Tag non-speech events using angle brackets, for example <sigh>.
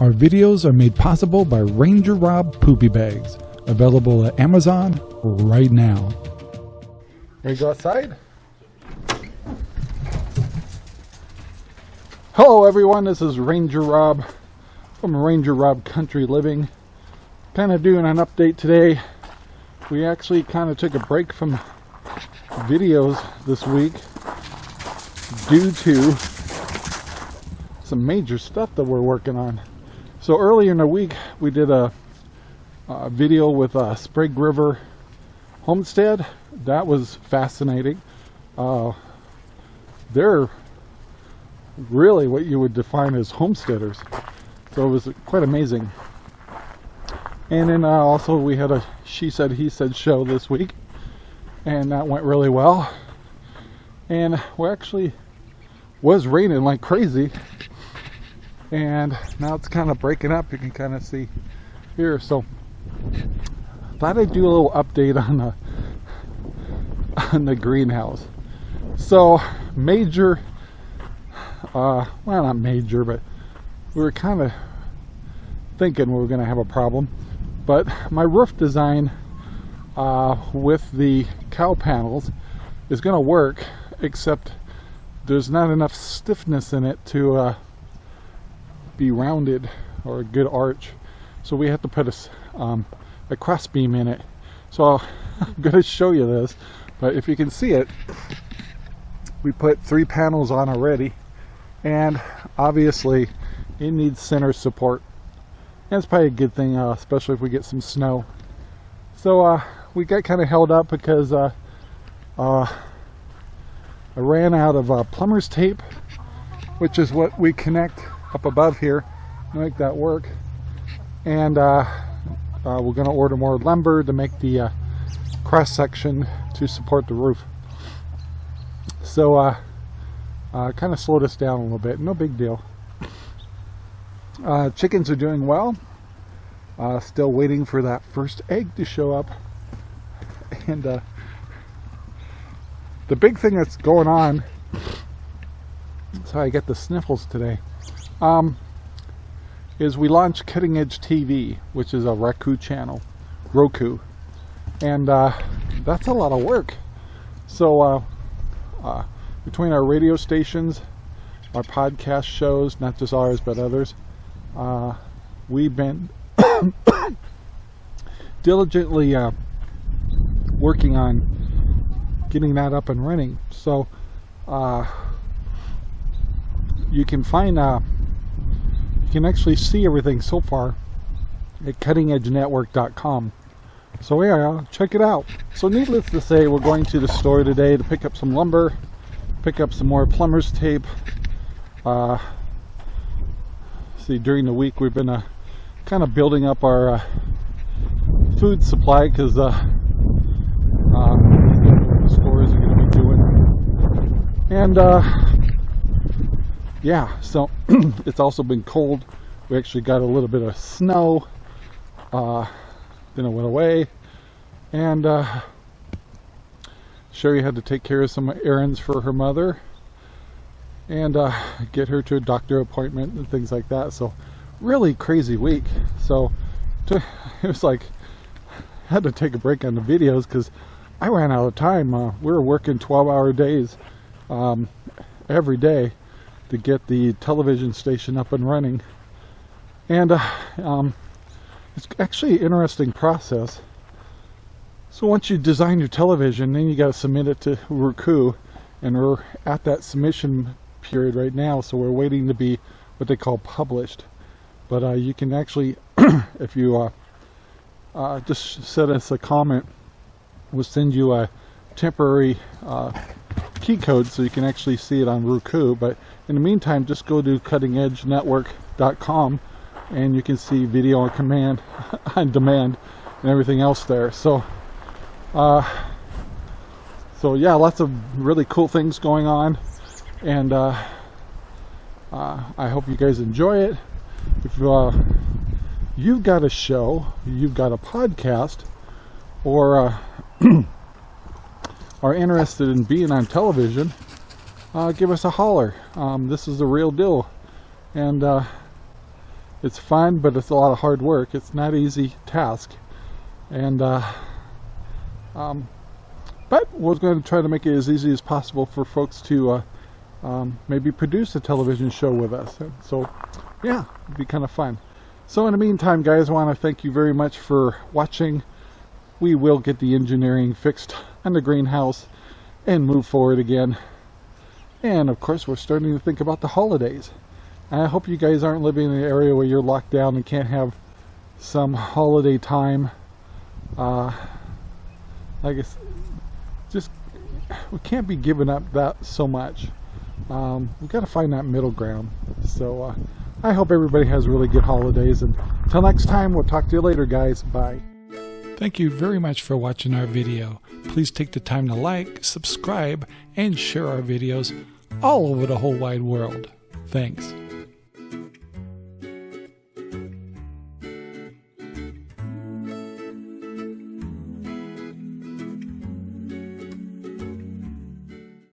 Our videos are made possible by Ranger Rob Poopy Bags, available at Amazon right now. To go outside? Hello everyone, this is Ranger Rob from Ranger Rob Country Living. Kind of doing an update today. We actually kind of took a break from videos this week due to some major stuff that we're working on. So earlier in the week we did a, a video with uh, Sprague River Homestead. That was fascinating. Uh, they're really what you would define as homesteaders. So it was quite amazing. And then uh, also we had a she said he said show this week and that went really well. And we actually was raining like crazy and now it's kind of breaking up you can kind of see here so thought I'd do a little update on the on the greenhouse. So major uh, well not major but we were kind of thinking we were going to have a problem but my roof design uh, with the cow panels is going to work except there's not enough stiffness in it to uh, be rounded or a good arch. So we have to put a, um, a cross beam in it. So <laughs> I'm going to show you this but if you can see it we put three panels on already. And obviously it needs center support. And it's probably a good thing uh, especially if we get some snow. So uh, we got kind of held up because uh, uh, I ran out of uh, plumber's tape which is what we connect up above here make that work. And uh, uh, we're going to order more lumber to make the uh, cross section to support the roof. So uh, uh kind of slowed us down a little bit. No big deal. Uh, chickens are doing well. Uh, still waiting for that first egg to show up. <laughs> And the big thing that's going on so I get the sniffles today um, is we launched Cutting Edge TV, which is a Roku channel, Roku, and uh, that's a lot of work. So uh, uh, between our radio stations, our podcast shows, not just ours but others, uh, we've been <coughs> diligently uh, working on getting that up and running. So uh, you can find you can actually see everything so far at cuttingedgenetwork.com. So yeah, check it out. So needless to say, we're going to the store today to pick up some lumber, pick up some more plumber's tape. Uh, see, during the week we've been uh, kind of building up our uh, food supply because uh, uh, stores are going to be doing. And uh, yeah, so <clears throat> it's also been cold. We actually got a little bit of snow. Uh, then it went away. And uh, Sherry had to take care of some errands for her mother and uh, get her to a doctor appointment and things like that. So really crazy week. So to, <laughs> it was like, had to take a break on the videos because I ran out of time. Uh, we were working 12 hour days um, every day to get the television station up and running. And uh, um, it's actually an interesting process. So once you design your television, then you got to submit it to Roku, and we're at that submission period right now, so we're waiting to be what they call published. But uh, you can actually, <clears throat> if you uh, uh, just send us a comment, we'll send you a temporary uh, key code so you can actually see it on Roku. But in the meantime, just go to cuttingedgenetwork.com and you can see video on command, <laughs> on demand, and everything else there. So, uh, so yeah, lots of really cool things going on, and uh, uh, I hope you guys enjoy it. If uh, you've got a show, you've got a podcast, or uh, <clears throat> are interested in being on television, uh, give us a holler. Um, this is the real deal. And uh, it's fun, but it's a lot of hard work. It's not easy task, and uh, um, but we're going to try to make it as easy as possible for folks to uh, um, maybe produce a television show with us. So, yeah, it'd be kind of fun. So in the meantime, guys, I want to thank you very much for watching. We will get the engineering fixed on the greenhouse and move forward again. And of course, we're starting to think about the holidays. I hope you guys aren't living in an area where you're locked down and can't have some holiday time. Uh, I guess just we can't be giving up that so much. Um, we've got to find that middle ground. So uh, I hope everybody has really good holidays. And until next time, we'll talk to you later, guys. Bye. Thank you very much for watching our video. Please take the time to like, subscribe, and share our videos all over the whole wide world. Thanks.